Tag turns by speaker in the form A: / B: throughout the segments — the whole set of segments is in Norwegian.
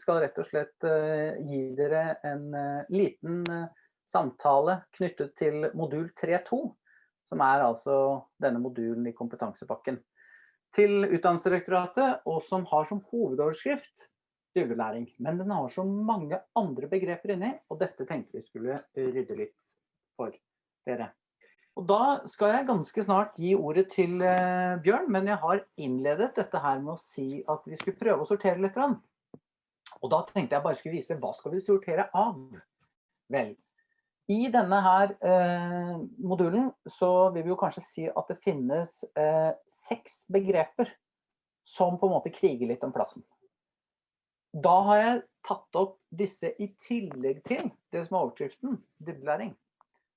A: skal rett og slett gi dere en liten samtale knyttet til modul 3.2, som er altså denne modulen i kompetansepakken til Utdanningsdirektoratet, og som har som hovedoverskrift dybdelæring. Men den har så mange andre begreper inni, og dette tenkte vi skulle rydde litt for dere. Og da skal jeg ganske snart gi ordet til Bjørn, men jeg har innledet dette her med å si at vi skulle prøve å sortere litt. Og da tenkte jeg bare skulle vise hva skal vi sortere av? Vel, i denne her eh, modulen så vil vi jo kanskje si at det finnes eh, seks begreper som på en måte kriger litt om plassen. Da har jeg tatt opp disse i tillegg til det som er overskriften, dybdelæring.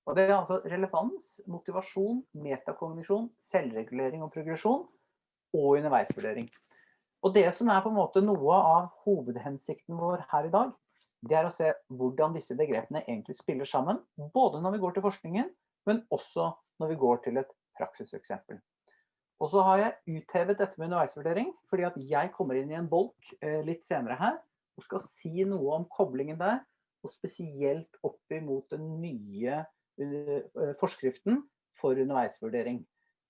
A: Og det er altså relevans, motivasjon, metakognisjon, selvregulering og progresjon, og underveisvurdering. Og det som er på en måte noe av hovedhensikten vår her i dag, det er å se hvordan disse begrepene egentlig spiller sammen, både når vi går til forskningen, men også når vi går til et praksiseksempel. Og så har jeg uthevet dette med underveisvurdering, fordi at jeg kommer inn i en bolk eh, litt senere her, og skal si noe om koblingen der, og spesielt opp imot den nye Eh, forskriften for underveisvurdering.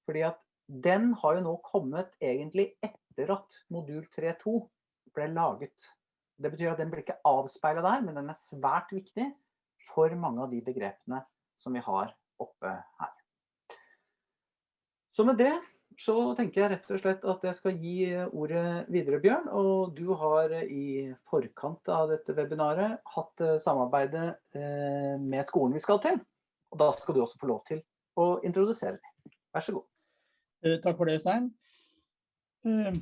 A: Fordi at den har jo nå kommet egentlig etter at modul 3.2 ble laget. Det betyr at den blir ikke avspeilet der, men den er svært viktig for mange av de begrepene som vi har oppe her. Så med det så tenker jeg rett og slett at jeg skal gi ordet videre, Bjørn. Og du har i forkant av dette webinaret hatt samarbeidet med skolen vi skal til. Og da skal du også få lov til å introdusere deg. Vær så god.
B: Takk for det, Stein. Eh,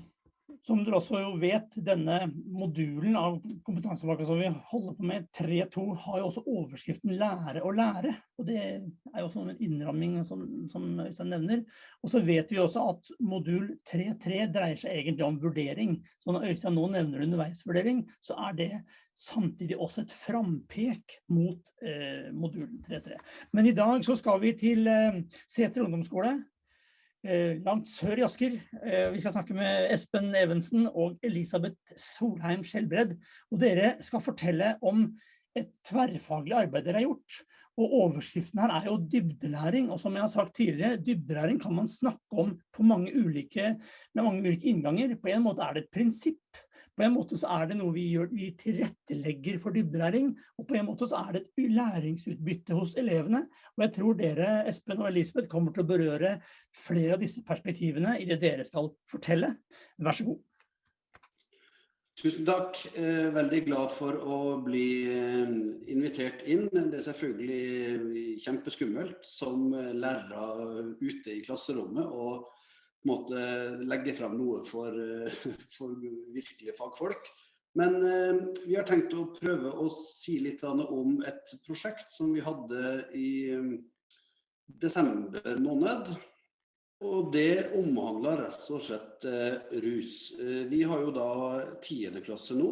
B: som dere også jo vet, denne modulen av kompetansepakka som vi holder på med, 3.2, har jo også overskriften lære og lære. Og det er jo også en innramming som, som Øystein nevner. Og så vet vi også at modul 3.3 dreier seg egentlig om vurdering. Så når Øystein nå nevner underveisvurdering, så er det samtidig også et frampek mot eh, modul 3.3. Men i dag så skal vi til eh, Seter ungdomsskole, langt sør i Asker. Eh, vi skal snakke med Espen Evensen og Elisabeth Solheim Skjelbred. Og dere skal fortelle om et tverrfaglig arbeid dere har gjort. Og overskriften her er jo dybdelæring. Og som jeg har sagt tidligere, dybdelæring kan man snakke om på mange ulike, med mange ulike innganger. På en måte er det et prinsipp. På en måte så er det noe vi gjør, vi tilrettelegger for dybdelæring, og på en måte så er det et læringsutbytte hos elevene. Og jeg tror dere, Espen og Elisabeth, kommer til å berøre flere av disse perspektivene i det dere skal fortelle. Vær så god.
C: Tusen takk. Eh, veldig glad for å bli eh, invitert inn. Det er selvfølgelig kjempeskummelt som lærere ute i klasserommet. og måte legge frem noe for, eh, for virkelige fagfolk. Men eh, vi har tenkt å prøve å si litt om et prosjekt som vi hadde i eh, desember måned. Og det omhandler rett og slett rus. Vi har jo da tiende klasse nå.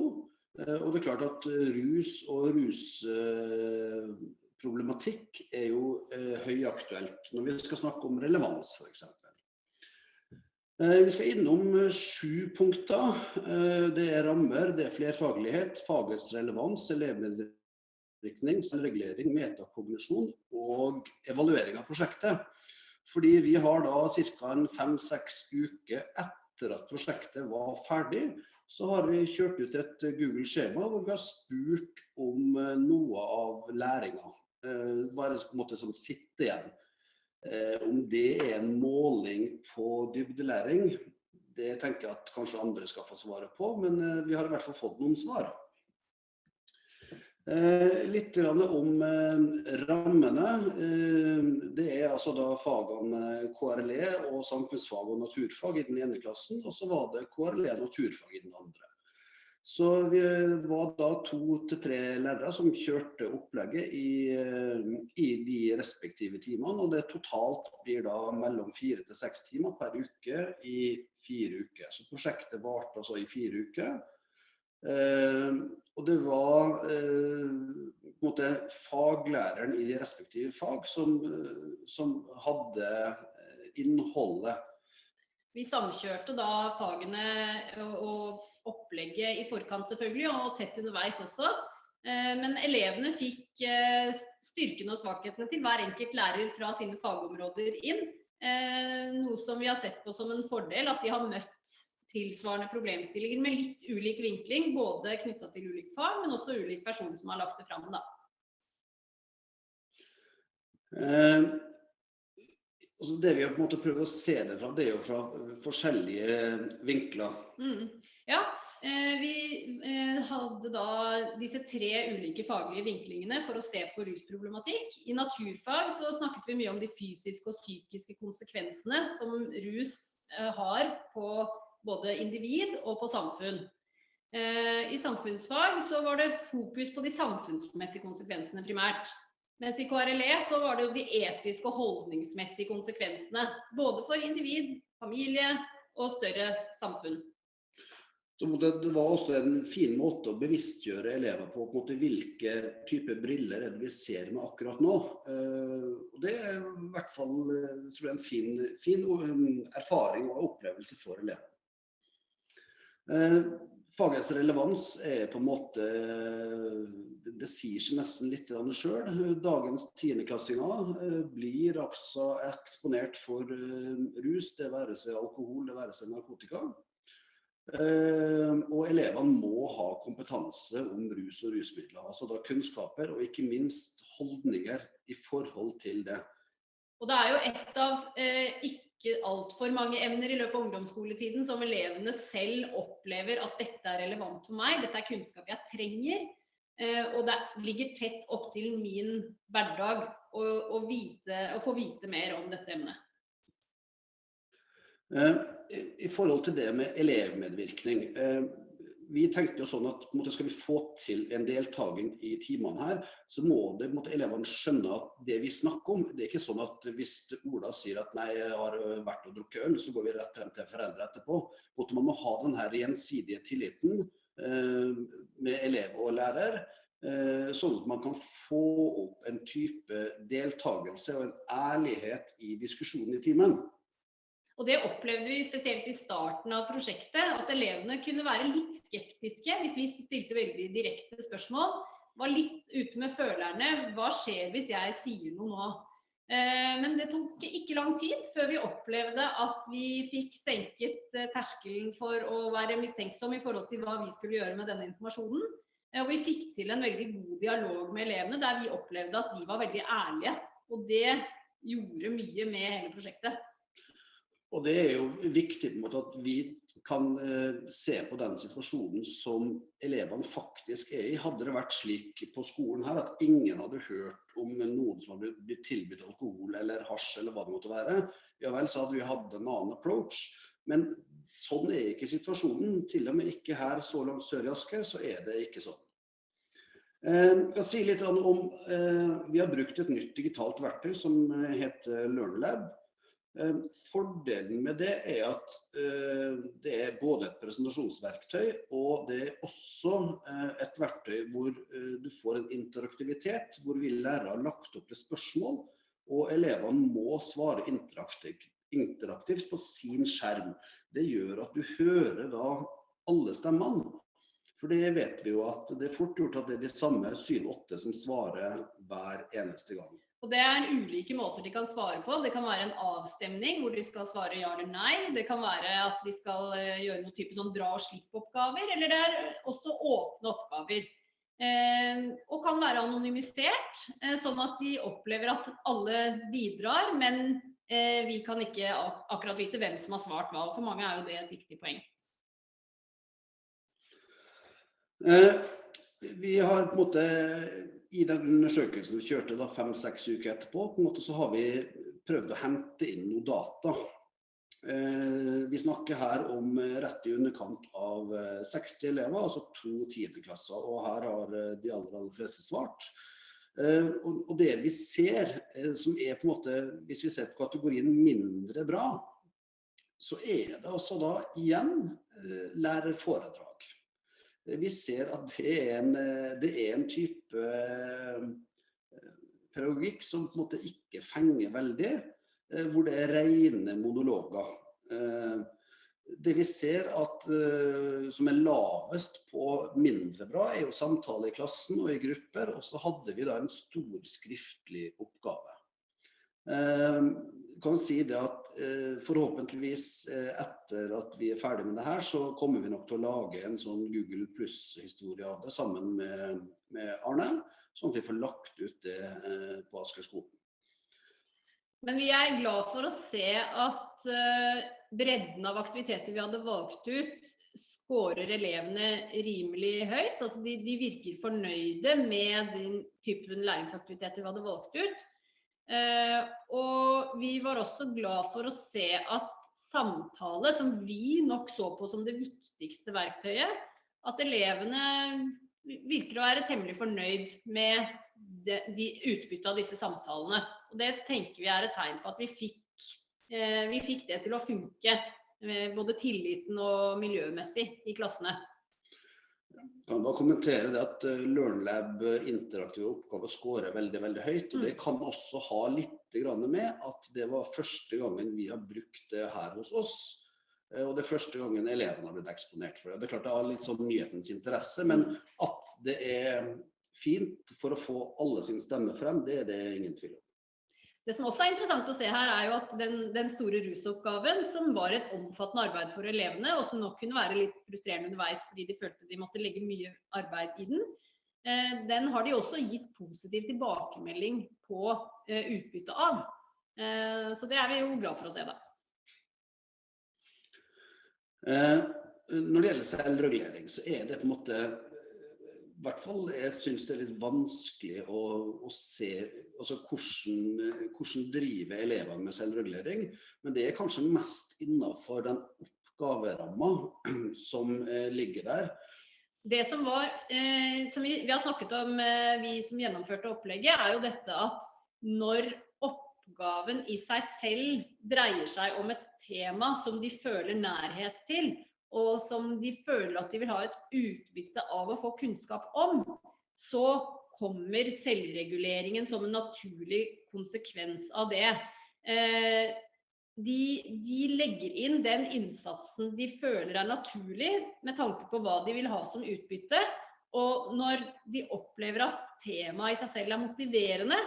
C: Og det er klart at rus og rusproblematikk er jo høyaktuelt når vi skal snakke om relevans f.eks. Eh, vi skal innom eh, sju punkter. Eh, det er rammer, det er flerfaglighet, fagets relevans, elevmedvirkning, selvregulering, metakognisjon og evaluering av prosjektet. Fordi vi har da ca. fem-seks uker etter at prosjektet var ferdig, så har vi kjørt ut et Google-skjema hvor vi har spurt om noe av læringa. Hva er det som sitter igjen? Eh, om det er en måling på dybdelæring, det tenker jeg at kanskje andre skal få svaret på, men eh, vi har i hvert fall fått noen svar. Eh, litt om rammene. Det er altså da fagene KRLE og samfunnsfag og naturfag i den ene klassen, og så var det KRLE naturfag i den andre. Så vi var da to til tre lærere som kjørte opplegget i, eh, i, de respektive timene. Og det totalt blir da mellom fire til seks timer per uke i fire uker. Så prosjektet varte altså i fire uker. Eh, og det var eh, måte faglæreren i de respektive fag som, som hadde innholdet
D: Vi samkjørte da fagene og opplegget i forkant selvfølgelig, og tett underveis også. Men elevene fikk styrkene og svakhetene til hver enkelt lærer fra sine fagområder inn. Noe som vi har sett på som en fordel, at de har møtt tilsvarende problemstillinger med litt ulik vinkling, både knyttet til ulik fag, men også ulik person som har lagt det fram.
C: Eh, altså det vi har på en måte prøvd å se det fra, det er jo fra forskjellige vinkler.
D: Mm. Ja, eh, vi eh, hadde da disse tre ulike faglige vinklingene for å se på rusproblematikk. I naturfag så snakket vi mye om de fysiske og psykiske konsekvensene som rus eh, har på både individ og på samfunn. Eh, I samfunnsfag så var det fokus på de samfunnsmessige konsekvensene primært. Mens i KRLE så var det jo de etiske og holdningsmessige konsekvensene. Både for individ, familie og større samfunn.
C: Så det, var også en fin måte å bevisstgjøre elever på, på måte, hvilke typer briller er det vi ser med akkurat nå. Uh, det er i hvert fall eh, jeg, en fin, fin um, erfaring og opplevelse for elever. Fagets relevans er på en måte Det sier seg nesten litt sjøl. Dagens tiendeklassinger eh, blir altså eksponert for eh, rus, det være seg alkohol, det være seg narkotika. Eh, og elevene må ha kompetanse om rus og rusmidler. Altså da kunnskaper og ikke minst holdninger i forhold til det.
D: Og det er jo et av eh, ikke altfor mange emner i løpet av ungdomsskoletiden som elevene selv opplever at dette er relevant for meg, dette er kunnskap jeg trenger. Eh, og det ligger tett opp til min hverdag å, å, vite, å få vite mer om dette emnet.
C: Eh, I forhold til det med elevmedvirkning. Vi tenkte jo sånn at måte, skal vi få til en deltaking i timene her, så må det, måte, elevene skjønne at det vi snakker om, det er ikke sånn at hvis Ola sier at nei, jeg har vært og drukket øl, så går vi rett frem til foreldre etterpå. Måte, man må ha den her gjensidige tilliten eh, med elev og lærer. Eh, sånn at man kan få opp en type deltakelse og en ærlighet i diskusjonen i timen.
D: Og det opplevde vi spesielt i starten av prosjektet, at elevene kunne være litt skeptiske hvis vi stilte veldig direkte spørsmål. Var litt ute med følerne. Hva skjer hvis jeg sier noe nå? Eh, men det tok ikke lang tid før vi opplevde at vi fikk senket eh, terskelen for å være mistenksom i forhold til hva vi skulle gjøre med denne informasjonen. Eh, og vi fikk til en veldig god dialog med elevene der vi opplevde at de var veldig ærlige. Og det gjorde mye med hele prosjektet.
C: Og det er jo viktig på en måte at vi kan eh, se på den situasjonen som elevene faktisk er i. Hadde det vært slik på skolen her at ingen hadde hørt om noen som hadde blitt tilbudt alkohol eller hasj eller hva det måtte være, ja vel, så hadde vi hatt en annen approach. Men sånn er ikke situasjonen. Til og med ikke her så langt sør i Asker, så er det ikke sånn. Eh, jeg kan si litt om, eh, Vi har brukt et nytt digitalt verktøy som heter LearnLab. Eh, fordelen med det er at eh, det er både et presentasjonsverktøy og det er også eh, et verktøy hvor du får en interaktivitet, hvor vi lærere har lagt opp til spørsmål, og elevene må svare interaktivt, interaktivt på sin skjerm. Det gjør at du hører da alle stemmene. For det vet vi jo at det er fort gjort at det er de samme 7-8 som svarer hver eneste gang.
D: Og Det er ulike måter de kan svare på. Det kan være en avstemning hvor de skal svare ja eller nei. Det kan være at de skal eh, gjøre noe type sånn dra og slipp-oppgaver. Eller det er også åpne oppgaver. Eh, og kan være anonymisert, eh, sånn at de opplever at alle bidrar, men eh, vi kan ikke ak akkurat vite hvem som har svart hva. For mange er jo det et viktig poeng.
C: Eh, vi har på en måte i den undersøkelsen vi kjørte da fem-seks uker etterpå, på en måte så har vi prøvd å hente inn noe data. Eh, vi snakker her om rett i underkant av 60 eh, elever, altså to tiendeklasser. Og her har eh, de aller, aller fleste svart. Eh, og, det vi ser, eh, som er på en måte, hvis vi ser på kategorien mindre bra, så er det altså da igjen eh, lærerforedrag. Vi ser at det er en, det er en type eh, pedagogikk som på en måte ikke fenger veldig, eh, hvor det er rene monologer. Eh, det vi ser at, som er lavest på mindre bra, er jo samtale i klassen og i grupper. Og så hadde vi da en stor skriftlig oppgave. Kan si det at uh, Forhåpentligvis etter at vi er ferdig med det her, så kommer vi nok til å lage en sånn Google pluss-historie av det sammen med, med, Arne. Sånn at vi får lagt ut det på Asker.
D: Men vi er glad for å se at bredden av aktiviteter vi hadde valgt ut, skårer elevene rimelig høyt. Altså de, de, virker fornøyde med den typen læringsaktiviteter vi hadde valgt ut. Eh, og vi var også glad for å se at samtale, som vi nok så på som det viktigste verktøyet, at elevene virker å være temmelig fornøyd med de, de utbyttet av disse samtalene. Og det tenker vi er et tegn på at vi fikk Eh, vi fikk det til å funke, med både tilliten og miljømessig i klassene.
C: Kan bare kommentere det at eh, LearnLab interaktive oppgaver skårer veldig veldig høyt. og Det mm. kan også ha litt med at det var første gangen vi har brukt det her hos oss. Og det er første gangen elevene har blitt eksponert for det. Det er klart det har litt sånn nyhetens interesse, men at det er fint for å få alle sin stemme frem, det er det ingen tvil om.
D: Det som også er interessant å se her, er jo at den, den, store rusoppgaven, som var et omfattende arbeid for elevene, og som nok kunne være litt frustrerende underveis fordi de følte de måtte legge mye arbeid i den, eh, den har de også gitt positiv tilbakemelding på eh, utbytte av. Eh, så det er vi jo glad for å se, da.
C: Eh, når det gjelder selvregulering, så er det på en måte hvert fall jeg syns det er litt vanskelig å, å se altså hvordan, hvordan driver elevene med selvregulering. Men det er kanskje mest innenfor den oppgaveramma som eh, ligger der.
D: Det som var, eh, som vi, vi, har snakket om, eh, vi som gjennomførte opplegget, er jo dette at når oppgaven i seg selv dreier seg om et tema som de føler nærhet til, og som de føler at de vil ha et utbytte av å få kunnskap om, så kommer selvreguleringen som en naturlig konsekvens av det. Eh, de, de, legger inn den innsatsen de føler er naturlig, med tanke på hva de vil ha som utbytte. Og når de opplever at temaet i seg selv er motiverende,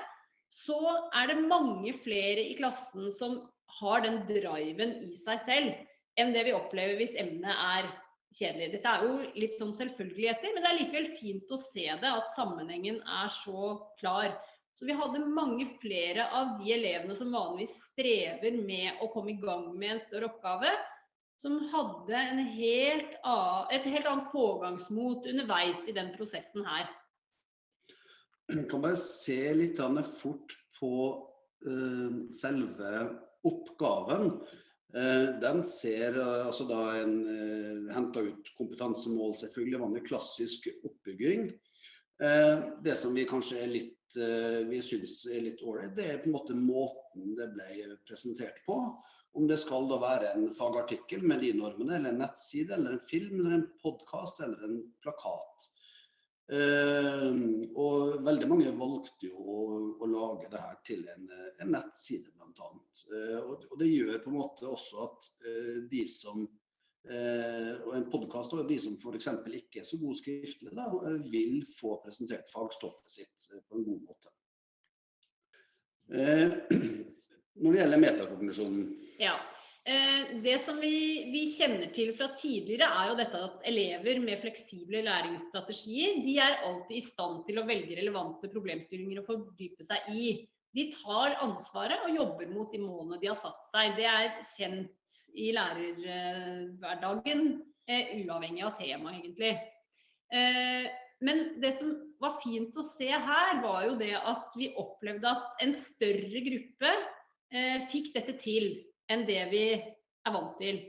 D: så er det mange flere i klassen som har den driven i seg selv enn det vi opplever hvis emnet er kjedelig. Dette er jo litt sånn selvfølgeligheter, men det er likevel fint å se det, at sammenhengen er så klar. Så vi hadde mange flere av de elevene som vanligvis strever med å komme i gang med en større oppgave, som hadde helt annen, et helt annet pågangsmot underveis i den prosessen her.
C: Jeg kan bare se litt fort på uh, selve oppgaven. Eh, den ser eh, altså da en uh, henta ut kompetansemål, selvfølgelig vanlig klassisk oppbygging. det som vi kanskje er litt vi syns er litt ålreit, det er på en måte måten det ble presentert på. Om det skal da være en fagartikkel med de normene, eller en nettside, eller en film, eller en podkast eller en plakat. Uh, og veldig mange valgte jo å, å lage det her til en, en nettside, bl.a. Uh, og, og det gjør på en måte også at uh, de som og en podkast og de som f.eks. ikke er så gode skriftlig, da, vil få presentert fagstoffet sitt på en god måte. når det gjelder metakognisjonen
D: ja. Eh, det som vi, vi, kjenner til fra tidligere, er jo dette at elever med fleksible læringsstrategier de er alltid i stand til å velge relevante problemstillinger å fordype seg i. De tar ansvaret og jobber mot de målene de har satt seg. Det er kjent i lærerhverdagen, eh, uavhengig av tema, egentlig. Eh, men det som var fint å se her, var jo det at vi opplevde at en større gruppe fikk dette til enn det vi er vant til.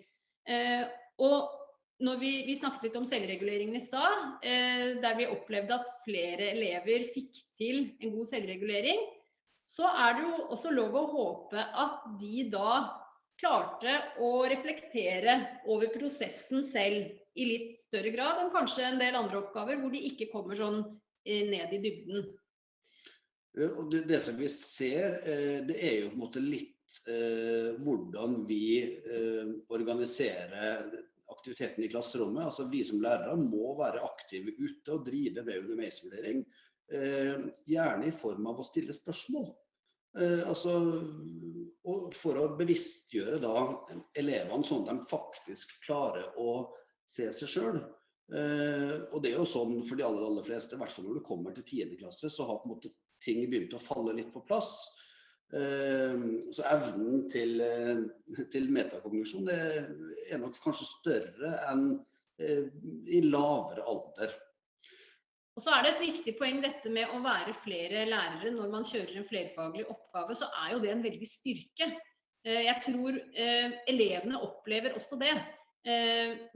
D: Eh, og når vi, vi, snakket litt om selvreguleringen i stad, eh, der vi opplevde at flere elever fikk til en god selvregulering, så er det jo også lov å håpe at de da klarte å reflektere over prosessen selv i litt større grad enn kanskje en del andre oppgaver hvor de ikke kommer sånn eh, ned i dybden.
C: Det, det som vi ser, det er jo på en måte litt hvordan vi eh, organiserer aktiviteten i klasserommet. Altså Vi som lærere må være aktive ute og drive med underveisvurdering. Eh, gjerne i form av å stille spørsmål. Eh, altså, for å bevisstgjøre da elevene sånn at de faktisk klarer å se seg sjøl. Eh, og det er jo sånn for de aller, aller fleste, i hvert fall når du kommer til 10. klasse, så har på en måte ting begynt å falle litt på plass. Eh, så evnen til, eh, til metakognisjon er nok kanskje større enn eh, i lavere alder.
D: Og så er det et viktig poeng dette med å være flere lærere når man kjører en flerfaglig oppgave, så er jo det en veldig styrke. Eh, jeg tror elevene opplever også det.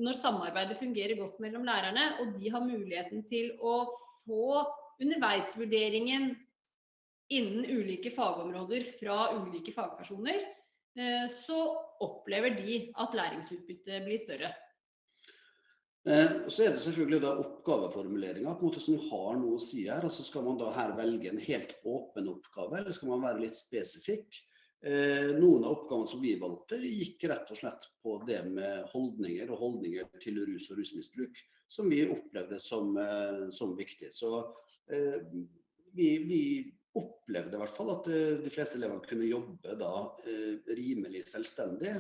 D: Når samarbeidet fungerer godt mellom lærerne, og de har muligheten til å få underveisvurderingen innen ulike fagområder fra ulike fagpersoner, så opplever de at læringsutbyttet blir større.
C: Eh, så er det selvfølgelig da oppgaveformuleringa som har noe å si her. altså Skal man da her velge en helt åpen oppgave, eller skal man være litt spesifikk? Eh, noen av oppgavene som vi valgte, gikk rett og slett på det med holdninger og holdninger til rus og rusmisbruk, som vi opplevde som, eh, som viktig. Så vi, vi, opplevde i hvert fall at de fleste elevene kunne jobbe da rimelig selvstendig.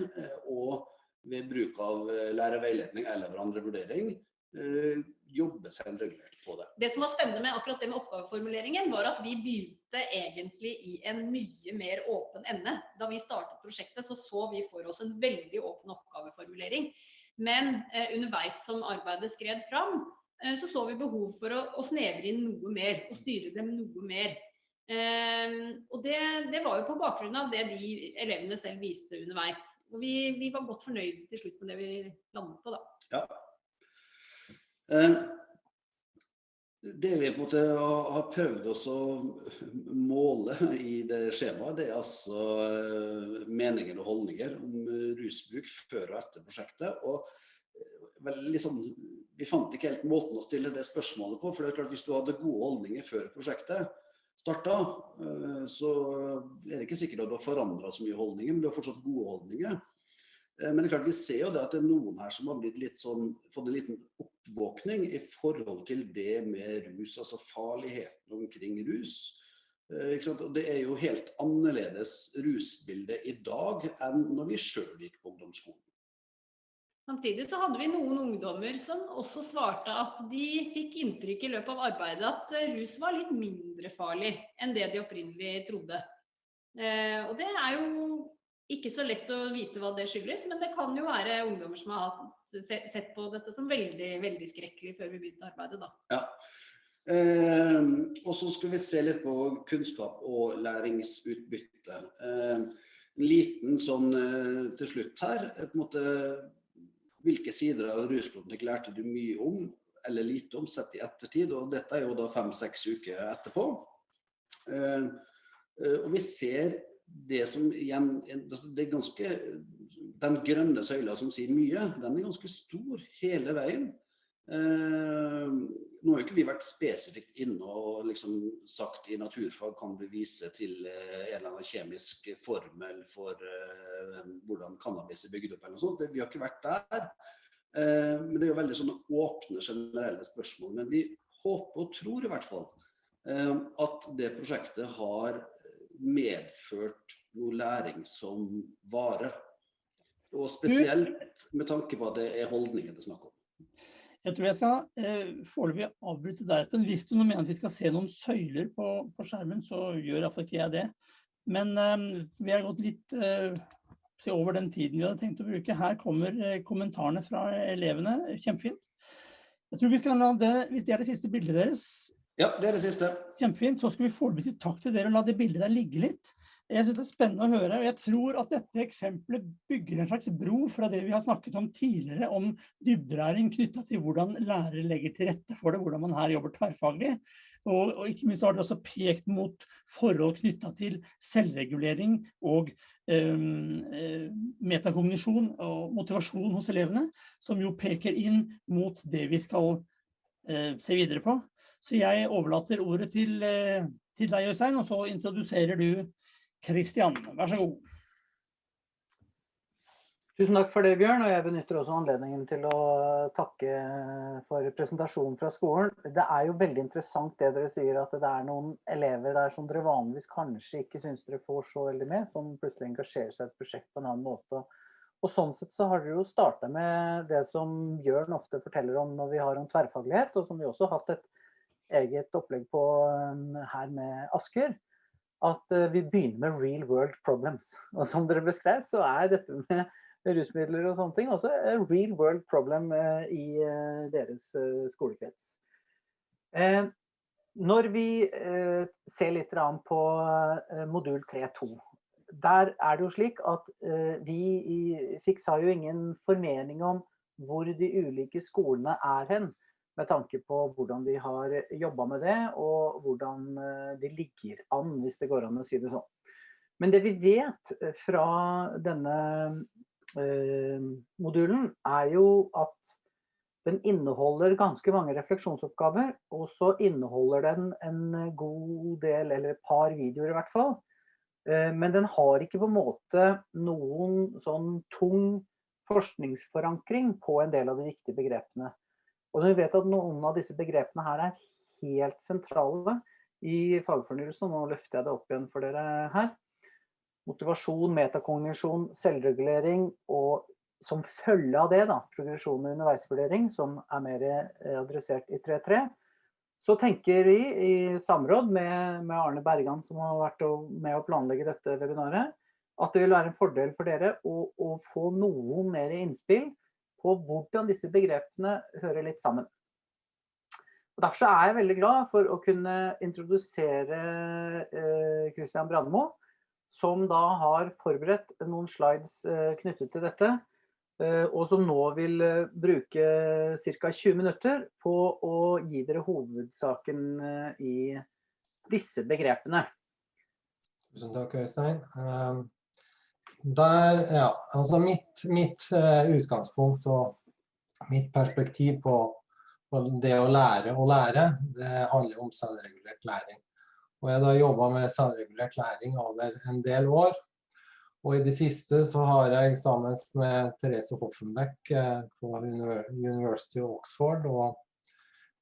C: og ved bruk av eh, lærerveiledning eller hverandrevurdering vurdering jobbe selvregulert på det.
D: Det som var spennende med akkurat det med oppgaveformuleringen, var at vi begynte egentlig i en mye mer åpen ende. Da vi startet prosjektet, så så vi for oss en veldig åpen oppgaveformulering. Men eh, underveis som arbeidet skred fram, eh, så så vi behov for å, å, snevre inn noe mer og styre dem noe mer. Eh, og det, det var jo på bakgrunn av det de elevene selv viste underveis. Og vi, vi, var godt fornøyd til slutt med det vi landet på, da.
C: Ja. Eh, det vi på en måte har prøvd å måle i det skjemaet, det er altså eh, meninger og holdninger om rusbruk før og etter prosjektet. Og eh, liksom, vi fant ikke helt måten å stille det spørsmålet på. for det er klart Hvis du hadde gode holdninger før prosjektet starta, så er det ikke sikkert at du har forandra så mye holdninger, men du har fortsatt gode holdninger. Eh, men det er klart vi ser jo det at det er noen her som har sånn, fått en liten oppvåkning i forhold til det med rus, altså farligheten omkring rus. og det er jo helt annerledes rusbilde i dag enn når vi sjøl gikk på ungdomsskolen.
D: Samtidig så hadde vi noen ungdommer som også svarte at de fikk inntrykk i løpet av arbeidet at eh, rus var litt mindre farlig enn det de opprinnelig trodde. Og det er jo ikke så lett å vite hva det skyldes, men det kan jo være ungdommer som har sett på dette som veldig veldig skrekkelig før vi begynte arbeidet. Da.
C: Ja. Eh, og så skal vi se litt på kunnskap og læringsutbytte. Eh, en liten sånn eh, til slutt her. på en måte, hvilke sider av rusproblematikk lærte du mye om eller lite om sett i ettertid? og Dette er jo da fem-seks uker etterpå. Eh, eh, og vi ser det som igjen altså, det er ganske, Den grønne søyla som sier mye, den er ganske stor hele veien. Eh, nå har jo ikke vi vært spesifikt inne og liksom sagt i naturfag kan du vise til eh, en eller annen kjemisk formel for eh, hvordan cannabis er bygd opp. eller noe sånt. Vi har ikke vært der. Eh, men det er jo veldig sånne åpne, generelle spørsmål. Men vi håper og tror i hvert fall eh, at det prosjektet har medført noe læring som vare. Og spesielt med tanke på at det er holdninger det er snakk om.
B: Jeg tror jeg skal eh, foreløpig avbryte der. Men hvis du mener at vi skal se noen søyler på, på skjermen, så gjør iallfall ikke jeg det. Men eh, vi har gått litt eh, over den tiden vi hadde tenkt å bruke. Her kommer eh, kommentarene fra elevene. Kjempefint. Jeg tror vi kan la det, Hvis det er det siste bildet deres,
C: ja, det er det siste.
B: Kjempefint. Så skal vi foreløpig takk til dere og la det bildet der ligge litt. Jeg synes det er spennende å høre, og jeg tror at dette eksempelet bygger en slags bro fra det vi har snakket om tidligere, om dybdelæring knytta til hvordan lærere legger til rette for det, hvordan man her jobber tverrfaglig. Og, og ikke minst har det også pekt mot forhold knytta til selvregulering og um, metakognisjon og motivasjon hos elevene, som jo peker inn mot det vi skal uh, se videre på. Så jeg overlater ordet til, uh, til deg, Øystein, og så introduserer du Kristian. Vær så god.
A: Tusen takk for det, Bjørn. Og jeg benytter også anledningen til å takke for presentasjonen fra skolen. Det er jo veldig interessant det dere sier, at det er noen elever der som dere vanligvis kanskje ikke syns dere får så veldig med, som plutselig engasjerer seg i et prosjekt på en annen måte. Og sånn sett så har dere jo starta med det som Bjørn ofte forteller om når vi har om tverrfaglighet, og som vi også har hatt et eget opplegg på um, her med Asker at uh, vi begynner med real world problems. Og som dere beskrev, så er dette med rusmidler og sånne ting. Også a real world problem eh, i eh, deres eh, skolekrets. Når vi ser litt på modul 3.2, der er det jo slik at vi har jo ingen formening om hvor de ulike skolene er hen, med tanke på hvordan de har jobba med det, og hvordan de ligger an, hvis det går an å si det sånn. Men det vi vet fra denne Eh, modulen er jo at den inneholder ganske mange refleksjonsoppgaver, og så inneholder den en god del, eller et par videoer i hvert fall. Eh, men den har ikke på en måte noen sånn tung forskningsforankring på en del av de viktige begrepene. Og når vi vet at noen av disse begrepene her er helt sentrale i fagfornyelsen, nå løfter jeg det opp igjen for dere her, motivasjon, metakognisjon, selvregulering og som følge av det, da, progresjon og underveisvurdering, som er mer eh, adressert i 3.3, så tenker vi i samråd med, med, Arne Bergan, som har vært med å planlegge dette webinaret, at det vil være en fordel for dere å, å få noen mer innspill på hvordan disse begrepene hører litt sammen. Og derfor er jeg veldig glad for å kunne introdusere eh, Christian Brandmo, som da har forberedt noen slides eh, knyttet til dette, eh, og som nå vil eh, bruke ca. 20 minutter på å gi dere hovedsaken i disse begrepene.
E: Tusen takk, Øystein. Ehm, der, ja, altså mitt, mitt utgangspunkt og mitt perspektiv på, på det å lære å lære, det handler om selvregulert læring. Og jeg har jobba med selvregulert læring over en del år. Og i det siste så har jeg sammen med Therese Hoffenbeck eh, på University of Oxford og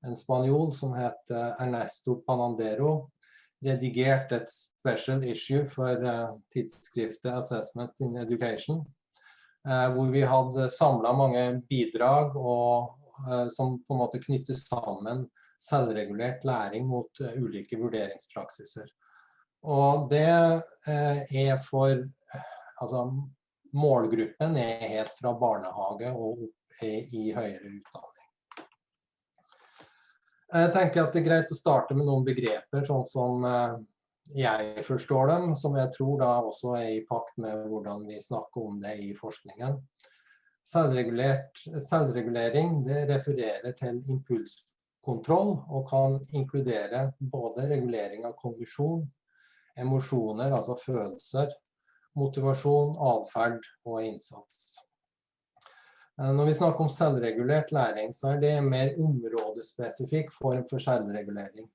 E: en spanjol som heter Ernesto Panandero redigert et special issue for uh, tidsskriftet Assessment in Education, uh, hvor vi hadde samla mange bidrag og, uh, som på en måte knytter sammen selvregulert læring mot ulike vurderingspraksiser. Og det er for altså, Målgruppen er helt fra barnehage og opp i høyere utdanning. Jeg tenker at det er greit å starte med noen begreper, sånn som uh, jeg forstår dem, som jeg tror da også er i pakt med hvordan vi snakker om det i forskningen. Selvregulering det refererer til impulskontroll og kan inkludere både regulering av kondisjon, emosjoner, altså følelser, motivasjon, atferd og innsats. Eh, når vi snakker om selvregulert læring, så er det en mer områdespesifikk form for selvregulering.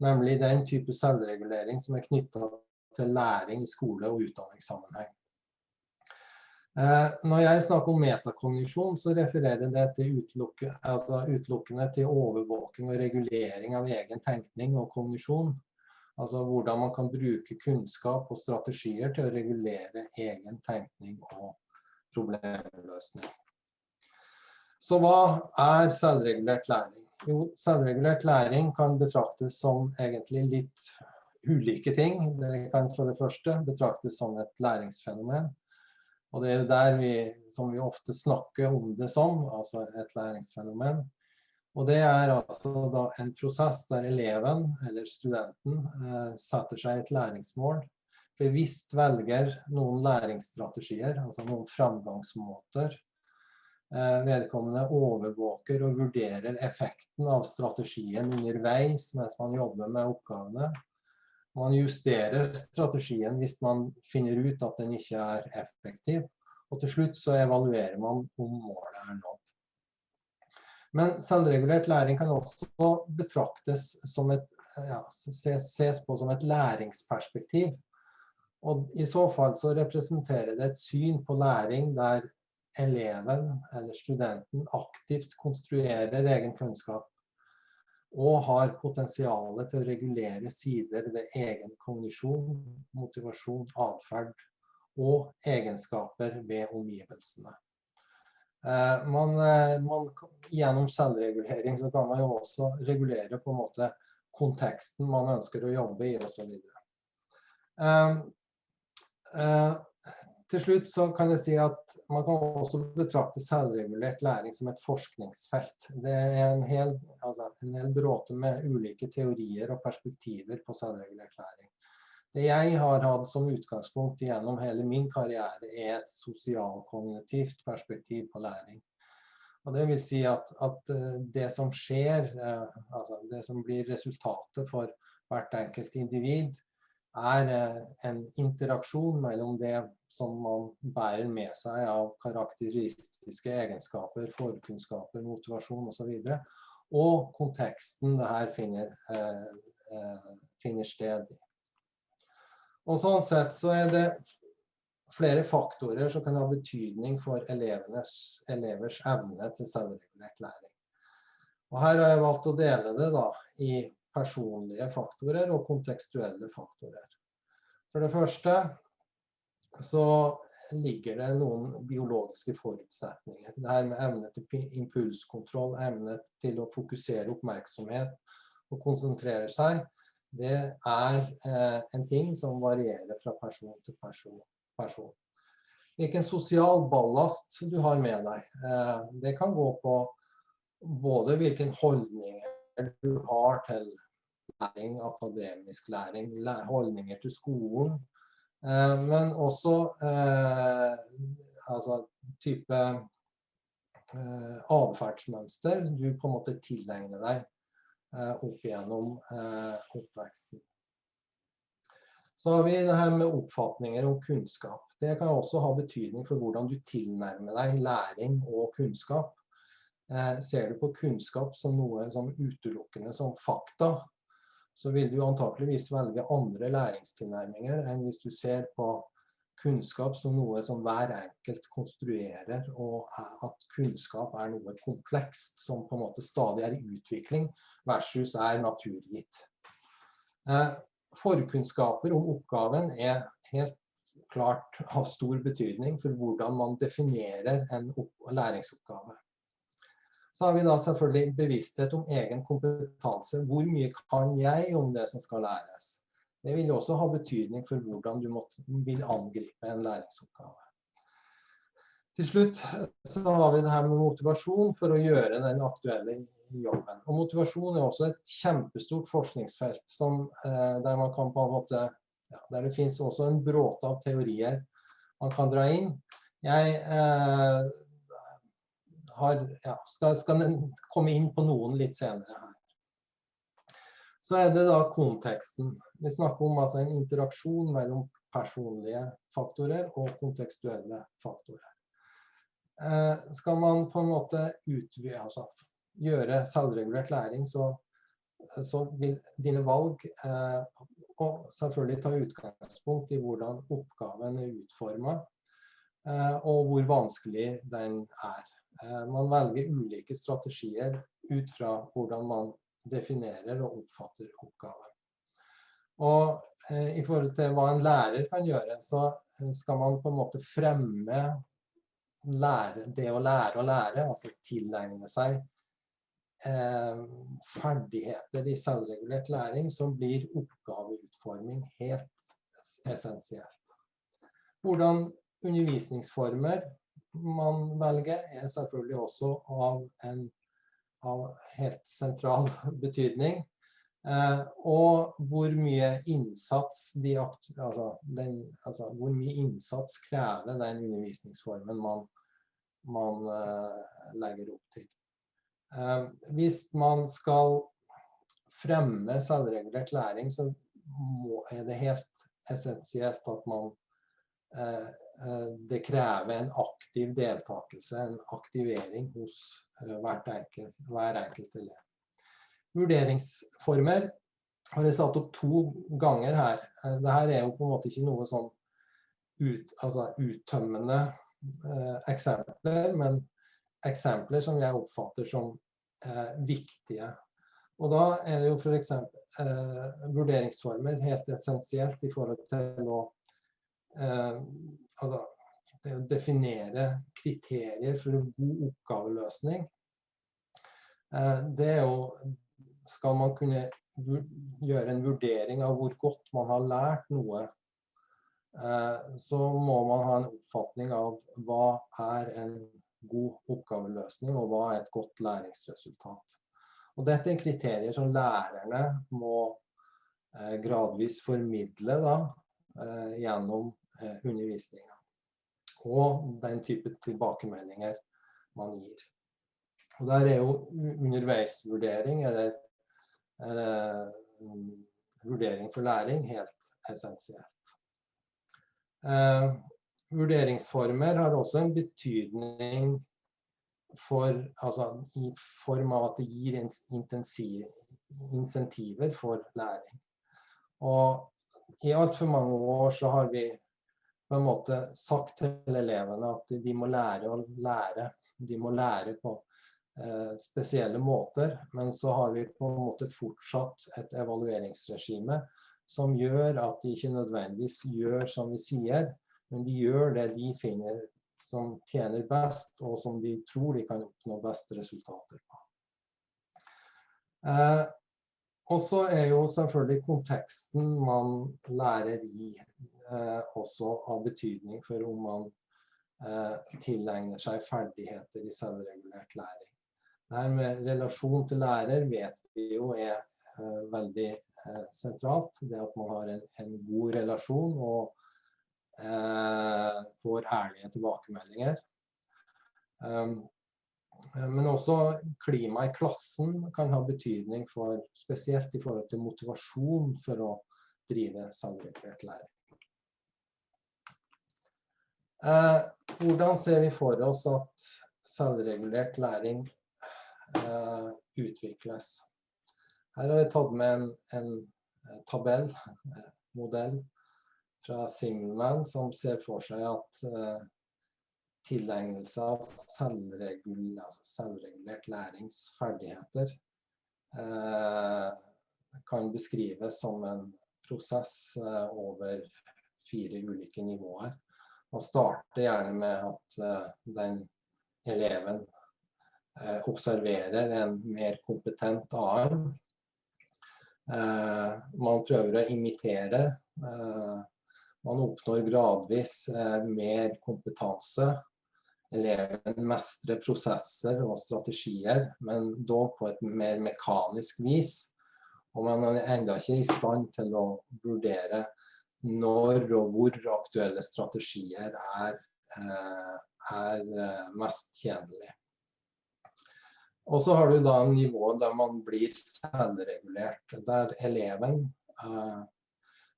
E: Nemlig den type selvregulering som er knyttet til læring i skole- og utdanningssammenheng. Eh, når jeg snakker om metakognisjon, så refererer det til utelukke, altså utelukkende til overvåking og regulering av egen tenkning og kognisjon. Altså hvordan man kan bruke kunnskap og strategier til å regulere egen tenkning og problemløsning. Så hva er selvregulert læring? Jo, selvregulert læring kan betraktes som egentlig litt ulike ting. Det kan for det første betraktes som et læringsfenomen. Og det er der vi, som vi ofte snakker om det som, altså et læringsfenomen. Og det er altså da en prosess der eleven, eller studenten, eh, setter seg et læringsmål. Bevisst velger noen læringsstrategier, altså noen framgangsmåter. Eh, vedkommende overvåker og vurderer effekten av strategien underveis mens man jobber med oppgavene. Man justerer strategien hvis man finner ut at den ikke er effektiv. Og til slutt så evaluerer man om målet er nådd. Men selvregulert læring kan også betraktes som et, ja, ses på som et læringsperspektiv. Og i så fall så representerer det et syn på læring der eleven eller studenten aktivt konstruerer egen kunnskap og har potensialet til å regulere sider ved egen kognisjon, motivasjon, atferd og egenskaper ved omgivelsene. Eh, man, eh, man, gjennom selvregulering så kan man jo også regulere på en måte konteksten man ønsker å jobbe i osv. Uh, uh, til slutt så kan jeg si at man kan også betrakte selvregulert læring som et forskningsfelt. Det er en hel, altså en hel bråte med ulike teorier og perspektiver på selvregulert læring. Det jeg har hatt som utgangspunkt gjennom hele min karriere, er et sosialkognitivt perspektiv på læring. Og det vil si at, at eh, det som skjer, eh, altså det som blir resultatet for hvert enkelt individ, er eh, en interaksjon mellom det som man bærer med seg av karakteristiske egenskaper, forkunnskaper, motivasjon osv. Og, så og konteksten det her finner, eh, eh, finner sted i. Og sånn sett så er det flere faktorer som kan ha betydning for elevers evne til selvregulert læring. Og her har jeg valgt å dele det da i personlige faktorer og kontekstuelle faktorer. For det første så ligger det noen biologiske forutsetninger. Det her med evne til impulskontroll, evne til å fokusere oppmerksomhet og konsentrere seg, det er eh, en ting som varierer fra person til person. person. Hvilken sosial ballast du har med deg. Eh, det kan gå på både hvilken holdninger du har til læring, akademisk læring, holdninger til skolen. Eh, men også eh, altså type eh, atferdsmønster du på en måte tilegner deg opp gjennom oppveksten. Så har vi det her med oppfatninger om kunnskap. Det kan også ha betydning for hvordan du tilnærmer deg læring og kunnskap. ser du på kunnskap som noe som utelukkende som fakta, så vil du antakeligvis velge andre læringstilnærminger enn hvis du ser på kunnskap som noe som hver enkelt konstruerer, og at kunnskap er noe komplekst som på en måte stadig er i utvikling, versus er naturgitt. Eh, forkunnskaper om oppgaven er helt klart av stor betydning for hvordan man definerer en læringsoppgave. Så har vi da selvfølgelig bevissthet om egen kompetanse. Hvor mye kan jeg om det som skal læres? Det vil også ha betydning for hvordan du måtte, vil angripe en læringsoppgave. Til slutt så har vi det her med motivasjon for å gjøre den aktuelle jobben. Og motivasjon er også et kjempestort forskningsfelt som, eh, der man kan på en måte ja, Der det finnes også en bråte av teorier man kan dra inn. Jeg eh, har, ja, skal, skal komme inn på noen litt senere her. Så er det da konteksten. Vi snakker om altså en interaksjon mellom personlige faktorer og kontekstuelle faktorer. Eh, skal man på en måte utvide, altså gjøre selvregulert læring, så, så vil dine valg eh, og selvfølgelig ta utgangspunkt i hvordan oppgaven er utformet, eh, og hvor vanskelig den er. Eh, man velger ulike strategier ut fra hvordan man definerer og oppfatter oppgaven. Og eh, i forhold til hva en lærer kan gjøre, så eh, skal man på en måte fremme lære, det å lære å lære, altså tilegne seg eh, ferdigheter i selvregulert læring som blir oppgaveutforming helt essensielt. Hvordan undervisningsformer man velger, er selvfølgelig også av en av helt sentral betydning. Eh, og hvor mye de, altså, den, altså, hvor mye innsats krever den undervisningsformen man, man eh, legger opp til. Eh, hvis man skal fremme selvregulert læring, så må, er det helt essensielt at man Eh, det krever en aktiv deltakelse, en aktivering hos eh, enkelt, hver enkelt elev. Vurderingsformer har jeg satt opp to ganger her. Eh, Dette er jo på en måte ikke noe sånn ut, altså uttømmende eh, eksempler, men eksempler som jeg oppfatter som eh, viktige. Og da er det jo f.eks. Eh, vurderingsformer helt essensielt i forhold til å eh, altså, definere kriterier for en god oppgaveløsning. Eh, det er jo Skal man kunne gjøre en vurdering av hvor godt man har lært noe, eh, så må man ha en oppfatning av hva er en god oppgaveløsning, og hva er et godt læringsresultat. Og dette er kriterier som lærerne må eh, gradvis formidle da, gjennom undervisninga. Og den type tilbakemeldinger man gir. Og der er jo underveisvurdering, eller eh, vurdering for læring, helt essensielt. Eh, vurderingsformer har også en betydning for, altså, i form av at det gir intensiv, insentiver for læring. Og i altfor mange år så har vi på en måte sagt til elevene at de må lære å lære. De må lære på Eh, spesielle måter, men så har vi på en måte fortsatt et evalueringsregime som gjør at de ikke nødvendigvis gjør som vi sier, men de gjør det de finner som tjener best, og som de tror de kan oppnå beste resultater på. Eh, og så er jo selvfølgelig konteksten man lærer i også av betydning for om man eh, tilegner seg ferdigheter i selvregulert læring. Det her med relasjon til lærer vet vi jo er uh, veldig sentralt. Det at man har en, en god relasjon og eh, får ærlige tilbakemeldinger. Um, men også klima i klassen kan ha betydning for, spesielt i forhold til motivasjon for å drive selvregulert læring. Hvordan ser vi for oss at selvregulert læring eh, utvikles. Her har vi tatt med en, en eh, tabell, en modell fra Simmelman, som ser for seg at eh, tilegnelse av selvregul, altså selvregulert læringsferdigheter uh, kan beskrives som en prosess over fire ulike nivåer. Man starter gjerne med at den eleven Eh, observerer en mer kompetent annen. Eh, man prøver å imitere. Eh, man oppnår gradvis mer kompetanse. Eleven mestrer prosesser og strategier, men dog på et mer mekanisk vis. Og man er enda ikke i stand til å vurdere når og hvor aktuelle strategier er, er mest tjenlige. Og så har du da en nivå der man blir selvregulert, der eleven eh,